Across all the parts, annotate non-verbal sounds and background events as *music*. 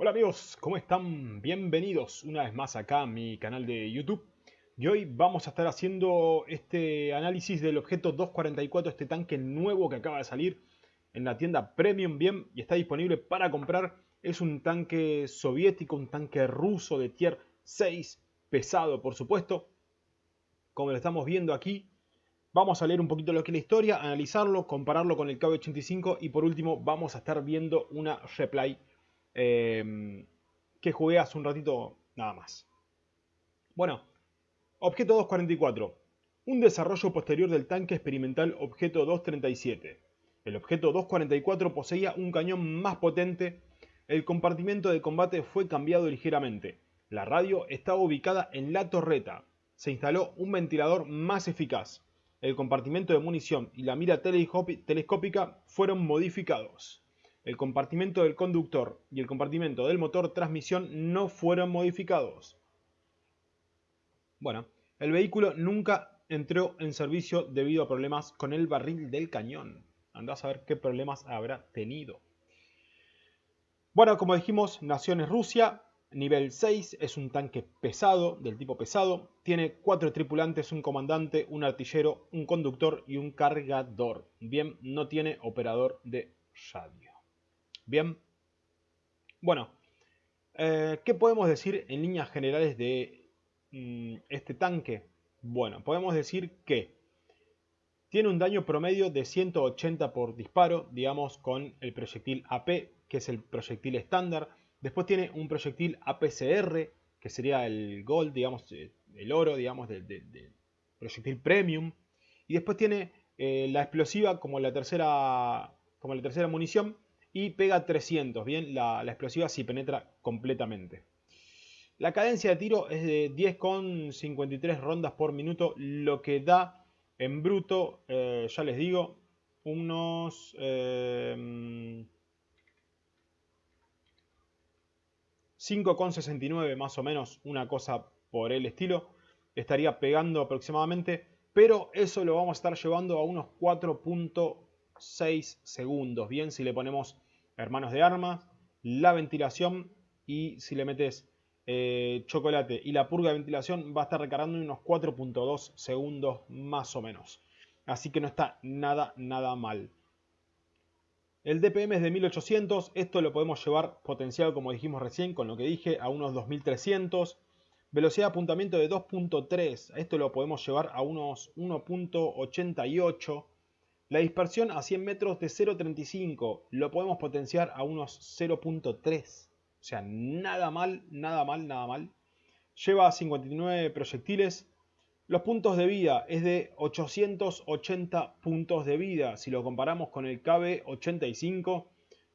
Hola amigos, ¿cómo están? Bienvenidos una vez más acá a mi canal de YouTube. Y hoy vamos a estar haciendo este análisis del objeto 244, este tanque nuevo que acaba de salir en la tienda Premium Bien y está disponible para comprar. Es un tanque soviético, un tanque ruso de tier 6, pesado por supuesto. Como lo estamos viendo aquí, vamos a leer un poquito lo que es la historia, analizarlo, compararlo con el KB85 y por último vamos a estar viendo una replay Em, que jugué hace un ratito nada más. Bueno, objeto 244. Un desarrollo posterior del tanque experimental objeto 237. El objeto 244 poseía un cañón más potente. El compartimento de combate fue cambiado ligeramente. La radio estaba ubicada en la torreta. Se instaló un ventilador más eficaz. El compartimento de munición y la mira telescópica fueron modificados. El compartimento del conductor y el compartimento del motor transmisión no fueron modificados. Bueno, el vehículo nunca entró en servicio debido a problemas con el barril del cañón. Andá a saber qué problemas habrá tenido. Bueno, como dijimos, Naciones Rusia, nivel 6, es un tanque pesado, del tipo pesado. Tiene cuatro tripulantes, un comandante, un artillero, un conductor y un cargador. Bien, no tiene operador de radio. Bien. Bueno, eh, ¿qué podemos decir en líneas generales de mm, este tanque? Bueno, podemos decir que tiene un daño promedio de 180 por disparo, digamos, con el proyectil AP, que es el proyectil estándar. Después tiene un proyectil APCR, que sería el gold, digamos, eh, el oro, digamos, del proyectil premium. Y después tiene eh, la explosiva como la tercera, como la tercera munición, y pega 300, bien, la, explosiva sí penetra completamente. La cadencia de tiro es de 10,53 rondas por minuto, lo que da en bruto, eh, ya les digo, unos... 5,69 eh, más o menos, una cosa por el estilo. Estaría pegando aproximadamente, pero eso lo vamos a estar llevando a unos 4.5 6 segundos. Bien, si le ponemos hermanos de armas, la ventilación y si le metes eh, chocolate y la purga de ventilación va a estar recargando unos 4.2 segundos más o menos. Así que no está nada, nada mal. El DPM es de 1800, esto lo podemos llevar potenciado como dijimos recién con lo que dije a unos 2300. Velocidad de apuntamiento de 2.3, esto lo podemos llevar a unos 1.88. La dispersión a 100 metros de 0.35 lo podemos potenciar a unos 0.3. O sea, nada mal, nada mal, nada mal. Lleva 59 proyectiles. Los puntos de vida es de 880 puntos de vida. Si lo comparamos con el KB85,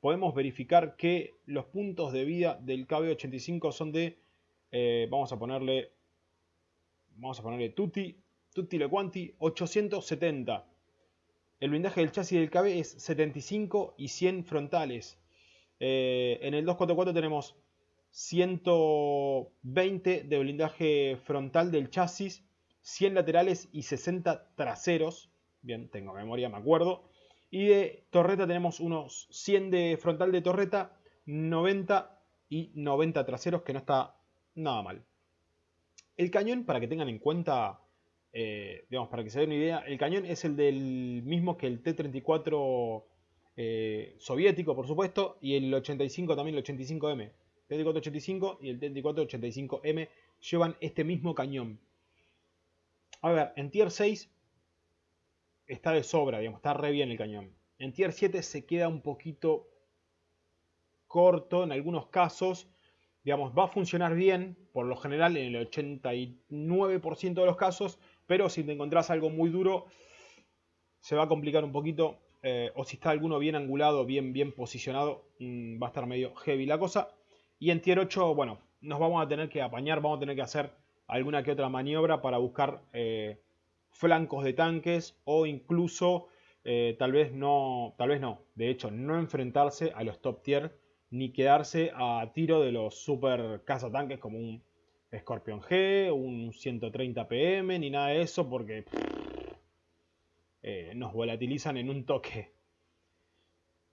podemos verificar que los puntos de vida del KB85 son de, eh, vamos a ponerle, vamos a ponerle tutti, tutti le quanti, 870. El blindaje del chasis del KB es 75 y 100 frontales. Eh, en el 244 tenemos 120 de blindaje frontal del chasis, 100 laterales y 60 traseros. Bien, tengo memoria, me acuerdo. Y de torreta tenemos unos 100 de frontal de torreta, 90 y 90 traseros, que no está nada mal. El cañón, para que tengan en cuenta eh, digamos, para que se den una idea, el cañón es el del mismo que el T-34 eh, soviético, por supuesto, y el 85 también, el 85M. El T-34-85 y el T-34-85M llevan este mismo cañón. A ver, en Tier 6 está de sobra, digamos, está re bien el cañón. En Tier 7 se queda un poquito corto en algunos casos. Digamos, va a funcionar bien, por lo general en el 89% de los casos, pero si te encontrás algo muy duro, se va a complicar un poquito. Eh, o si está alguno bien angulado, bien, bien posicionado, mm, va a estar medio heavy la cosa. Y en tier 8, bueno, nos vamos a tener que apañar, vamos a tener que hacer alguna que otra maniobra para buscar eh, flancos de tanques o incluso eh, tal vez no, tal vez no, de hecho no enfrentarse a los top tier ni quedarse a tiro de los super cazatanques como un Scorpion G, un 130 PM, ni nada de eso, porque eh, nos volatilizan en un toque.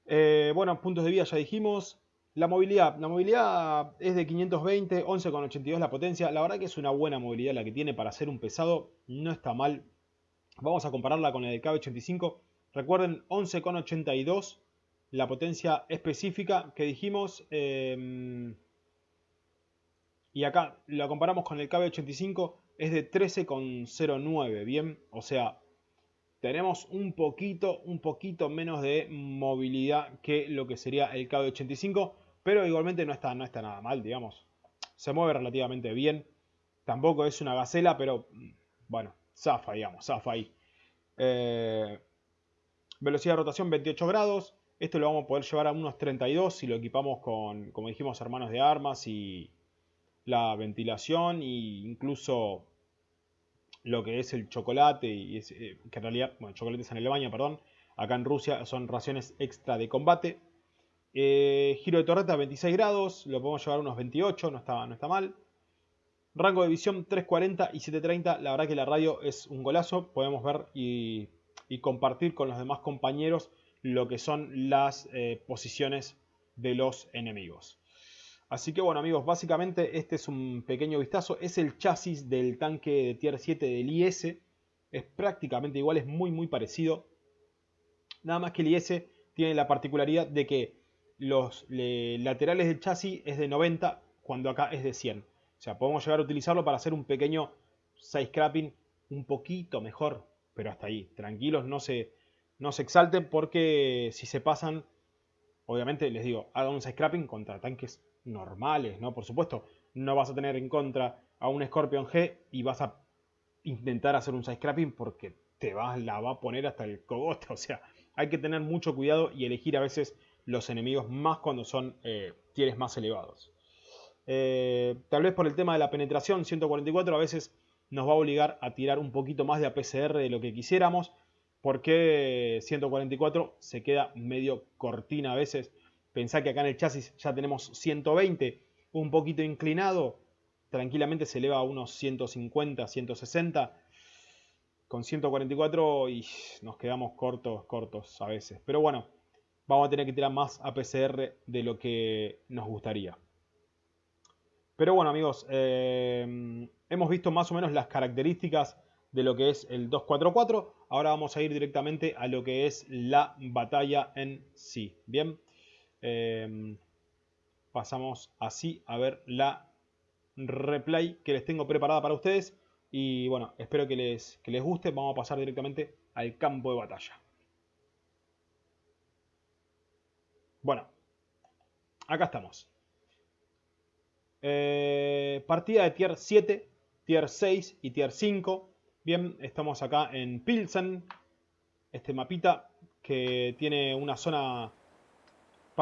Eh, bueno, puntos de vida ya dijimos. La movilidad. La movilidad es de 520, 11,82 la potencia. La verdad que es una buena movilidad la que tiene para ser un pesado. No está mal. Vamos a compararla con el del KB85. Recuerden, 11,82 la potencia específica que dijimos. Em, y acá la comparamos con el KB85. Es de 13,09. Bien, o sea, tenemos un poquito, un poquito menos de movilidad que lo que sería el KB85. Pero igualmente no está, no está nada mal, digamos. Se mueve relativamente bien. Tampoco es una gacela, pero bueno, zafa, digamos, zafa ahí. Eh, velocidad de rotación 28 grados. Esto lo vamos a poder llevar a unos 32 si lo equipamos con, como dijimos, hermanos de armas y la ventilación e incluso lo que es el chocolate y eh, que en realidad, bueno, chocolate es en Alemania, perdón. Acá en Rusia son raciones extra de combate. Eh, giro de torreta 26 grados, lo podemos llevar a unos 28, no está, no está mal. Rango de visión 340 y 730, la verdad que la radio es un golazo, podemos ver y, compartir con los demás compañeros lo que son las eh, posiciones de los enemigos. Así que bueno amigos, básicamente este es un pequeño vistazo, es el chasis del tanque de tier 7 del IS, es prácticamente igual, es muy muy parecido, nada más que el IS tiene la particularidad de que los laterales del chasis es de 90 cuando acá es de 100. O sea, podemos llegar a utilizarlo para hacer un pequeño side scrapping un poquito mejor, pero hasta ahí. Tranquilos, no se, no se exalten porque si se pasan, obviamente les digo, hagan un side scrapping contra tanques normales, ¿no? Por supuesto, no vas a tener en contra a un Scorpion G y vas a intentar hacer un side scrapping porque te vas, la va a poner hasta el cogote. *laughs* O sea, hay que tener mucho cuidado y elegir a veces los enemigos más cuando son eh, tieres más elevados. Eh, tal vez por el tema de la penetración 144 a veces nos va a obligar a tirar un poquito más de APCR de lo que quisiéramos porque 144 se queda medio cortina a veces. Pensá que acá en el chasis ya tenemos 120, un poquito inclinado, tranquilamente se eleva a unos 150, 160. Con 144 y nos quedamos cortos, cortos a veces. Pero bueno, vamos a tener que tirar más APCR de lo que nos gustaría. Pero bueno amigos, eh, hemos visto más o menos las características de lo que es el 244. Ahora vamos a ir directamente a lo que es la batalla en sí. Bien, eh, pasamos así a ver la replay que les tengo preparada para ustedes. Y bueno, espero que les, que les guste. Vamos a pasar directamente al campo de batalla. Bueno, acá estamos. Eh, partida de tier 7, tier 6 y tier 5. Bien, estamos acá en Pilsen. Este mapita que tiene una zona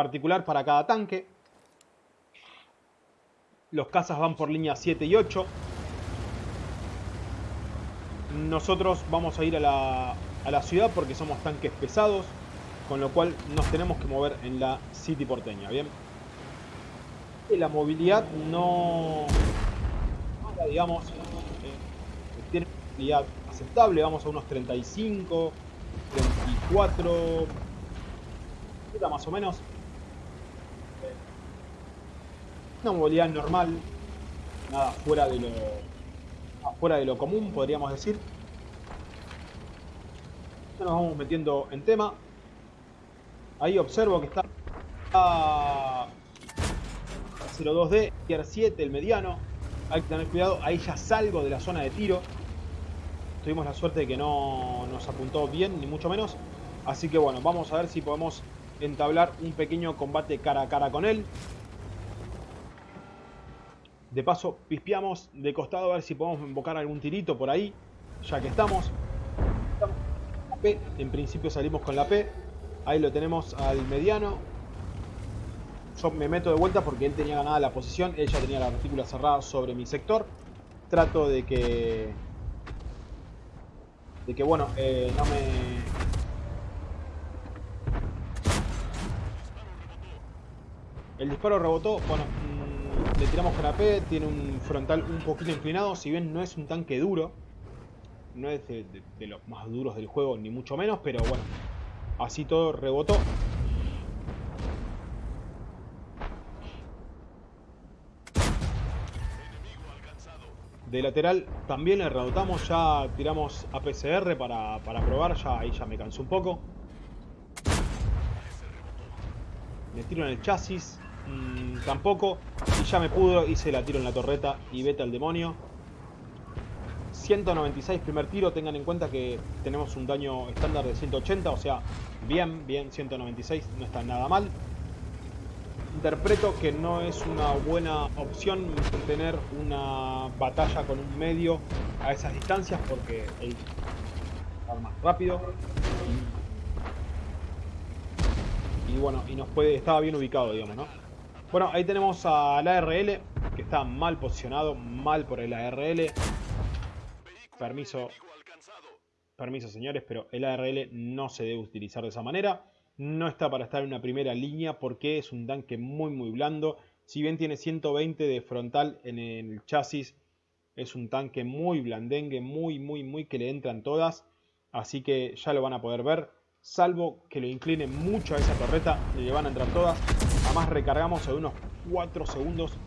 particular para cada tanque. Los cazas van por línea 7 y 8. Nosotros vamos a ir a la, a la ciudad porque somos tanques pesados con lo cual nos tenemos que mover en la City porteña, ¿bien? La movilidad no, digamos, eh, tiene movilidad aceptable, vamos a unos 35, 34, más o menos. Una movilidad normal, nada fuera de lo, fuera de lo común, podríamos decir. nos vamos metiendo en tema. Ahí observo que está a 02D, tier 7, el mediano. Hay que tener cuidado, ahí ya salgo de la zona de tiro. Tuvimos la suerte de que no nos apuntó bien, ni mucho menos. Así que bueno, vamos a ver si podemos entablar un pequeño combate cara a cara con él. De paso, pispeamos de costado a ver si podemos invocar algún tirito por ahí. Ya que estamos. En principio salimos con la P. Ahí lo tenemos al mediano. Yo me meto de vuelta porque él tenía ganada la posición. Él ya tenía la retícula cerrada sobre mi sector. Trato de que... De que, bueno, eh, no me... El disparo rebotó. Bueno, le tiramos canapé, tiene un frontal un poquito inclinado, si bien no es un tanque duro, no es de, los más duros del juego, ni mucho menos, pero bueno, así todo rebotó. De lateral también le rebotamos, ya tiramos apcr para, para probar, ya ahí ya me cansó un poco. Le tiro en el chasis, mmm, tampoco. Y ya me pudo, hice la tiro en la torreta y vete al demonio. 196 primer tiro, tengan en cuenta que tenemos un daño estándar de 180, o sea, bien, bien, 196, no está nada mal interpreto que no es una buena opción tener una batalla con un medio a esas distancias porque el más rápido y, bueno, y nos puede, estaba bien ubicado, digamos, ¿no? Bueno, ahí tenemos al ARL, que está mal posicionado, mal por el ARL. Permiso, permiso señores, pero el ARL no se debe utilizar de esa manera. No está para estar en una primera línea porque es un tanque muy muy blando. Si bien tiene 120 de frontal en el chasis, es un tanque muy blandengue, muy muy muy que le entran todas. Así que ya lo van a poder ver. Salvo que lo incline mucho a esa torreta, le van a entrar todas. Además recargamos en unos 4 segundos.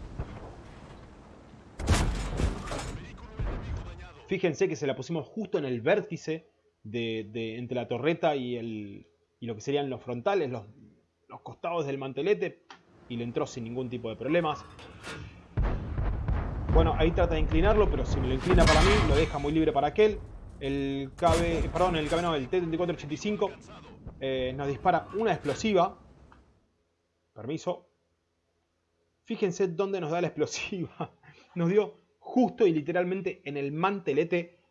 Fíjense que se la pusimos justo en el vértice de entre la torreta y el, y lo que serían los frontales, los, costados del mantelete, y le entró sin ningún tipo de problemas. Bueno, ahí trata de inclinarlo, pero si me lo inclina para mí, lo deja muy libre para aquel. El KB, perdón, el el T-3485 eh, nos dispara una explosiva. Permiso. Fíjense dónde nos da la explosiva. *laughs* Nos dio justo y literalmente en el mantelete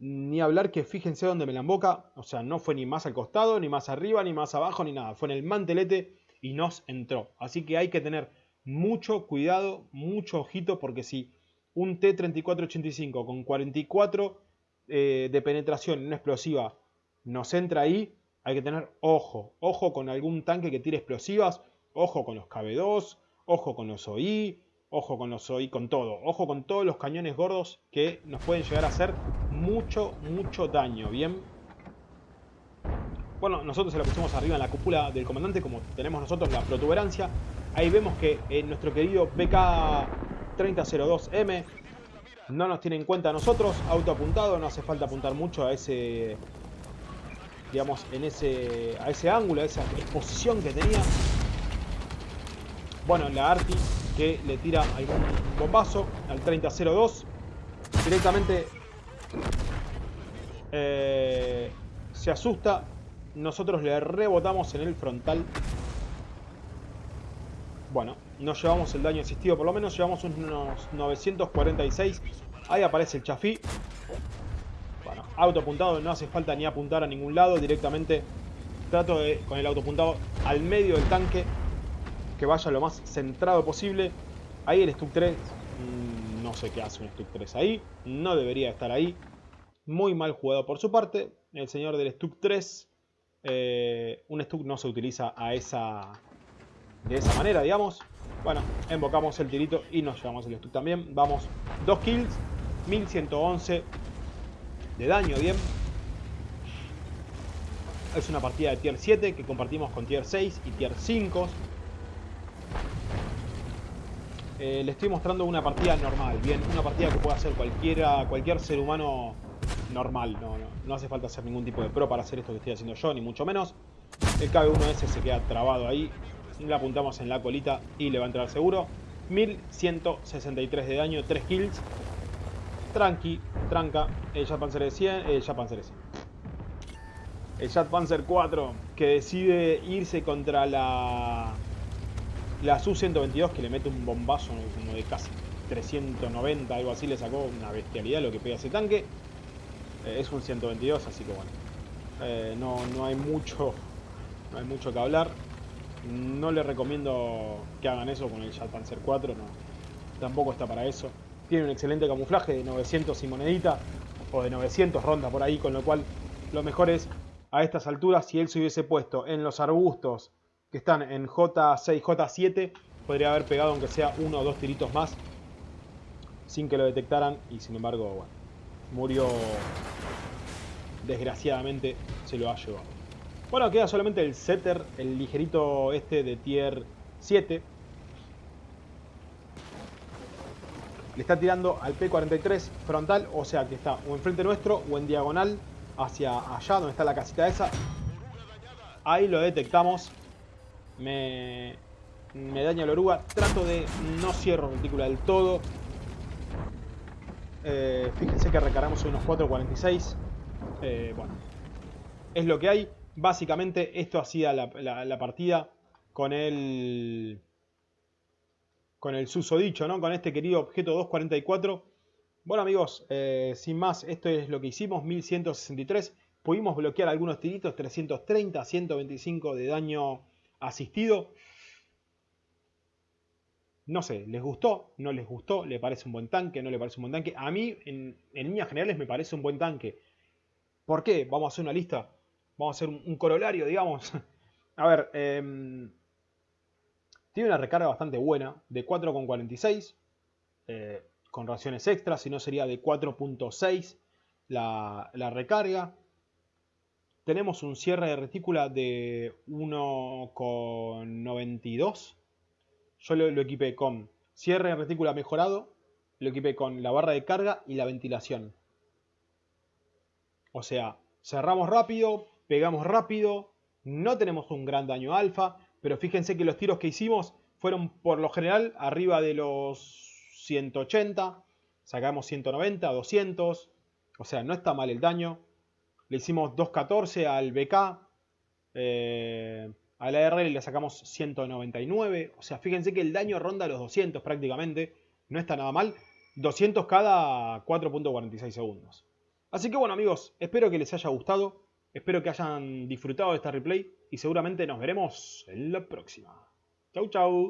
ni hablar que fíjense dónde me la emboca. O sea, no fue ni más al costado, ni más arriba, ni más abajo, ni nada. Fue en el mantelete y nos entró. Así que hay que tener mucho cuidado, mucho ojito, porque si un T-3485 con 44 eh, de penetración en una explosiva nos entra ahí, hay que tener ojo. Ojo con algún tanque que tire explosivas, ojo con los KB2, ojo con los OI, ojo con los OI, con todo. Ojo con todos los cañones gordos que nos pueden llegar a hacer mucho, mucho daño, ¿bien? Bueno, nosotros se la pusimos arriba en la cúpula del comandante, como tenemos nosotros la protuberancia. Ahí vemos que en nuestro querido BK-3002M no nos tiene en cuenta a nosotros. Auto apuntado, no hace falta apuntar mucho a ese... Digamos, en ese, a ese ángulo, a esa exposición que tenía. Bueno, la Arti que le tira algún bombazo al 3002. Directamente eh, se asusta. Nosotros le rebotamos en el frontal. Bueno, no llevamos el daño asistido. Por lo menos llevamos unos 946. Ahí aparece el chafí. Bueno, auto apuntado. No hace falta ni apuntar a ningún lado. Directamente trato de, con el auto apuntado al medio del tanque. Que vaya lo más centrado posible. Ahí el Stuck 3. Mm, no sé qué hace un Stuck 3 ahí. No debería estar ahí. Muy mal jugado por su parte. El señor del Stuck 3. Eh, un Stuck no se utiliza a esa, de esa manera, digamos. Bueno, invocamos el tirito y nos llevamos el Stuck también. Vamos, dos kills, 1111 de daño, bien. Es una partida de tier 7 que compartimos con tier 6 y tier 5. Eh, le estoy mostrando una partida normal, bien, una partida que puede hacer cualquiera, cualquier ser humano normal, no, no, hace falta hacer ningún tipo de pro para hacer esto que estoy haciendo yo, ni mucho menos. El KB1S se queda trabado ahí, le apuntamos en la colita y le va a entrar seguro. 1163 de daño, 3 kills. Tranqui, tranca, el Jet Panzer 100, el Jet Panzer 100. El Jet Panzer 4 que decide irse contra la la Su-122 que le mete un bombazo como de casi 390, algo así, le sacó una bestialidad lo que pega ese tanque. Eh, es un 122, así que bueno. Eh, no, no, hay mucho no hay mucho que hablar. No le recomiendo que hagan eso con el Panzer 4, no. Tampoco está para eso. Tiene un excelente camuflaje de 900 y monedita, o de 900 ronda por ahí, con lo cual lo mejor es a estas alturas, si él se hubiese puesto en los arbustos que están en J6, J7, podría haber pegado aunque sea uno o dos tiritos más sin que lo detectaran y sin embargo, bueno, murió desgraciadamente, se lo ha llevado. Bueno, queda solamente el setter, el ligerito este de tier 7. Le está tirando al P43 frontal, o sea que está o enfrente nuestro o en diagonal hacia allá donde está la casita esa. Ahí lo detectamos. Me, daña la oruga. Trato de no cierro retícula del todo. Eh, fíjense que recargamos unos 4.46. Eh, bueno, es lo que hay. Básicamente esto hacía la, la, partida con el con el susodicho, ¿no? Con este querido objeto 244. Bueno amigos, eh, sin más, esto es lo que hicimos, 1163. Pudimos bloquear algunos tiritos, 330, 125 de daño asistido. No sé, ¿les gustó? ¿No les gustó? ¿Le parece un buen tanque? ¿No le parece un buen tanque? A mí, en, líneas generales, me parece un buen tanque. ¿Por qué? Vamos a hacer una lista. Vamos a hacer un, corolario, digamos. *laughs* a ver, em, tiene una recarga bastante buena, de 4,46. Eh, con raciones extras, si no sería de 4.6 la, la recarga. Tenemos un cierre de retícula de 1,92 yo lo, equipé con cierre de retícula mejorado, lo equipé con la barra de carga y la ventilación. O sea, cerramos rápido, pegamos rápido, no tenemos un gran daño alfa, pero fíjense que los tiros que hicimos fueron por lo general arriba de los 180, sacamos 190, 200, o sea, no está mal el daño. Le hicimos 214 al BK, eh, a la RL le sacamos 199. O sea, fíjense que el daño ronda los 200 prácticamente. No está nada mal. 200 cada 4.46 segundos. Así que bueno amigos, espero que les haya gustado. Espero que hayan disfrutado de esta replay. Y seguramente nos veremos en la próxima. Chau chau.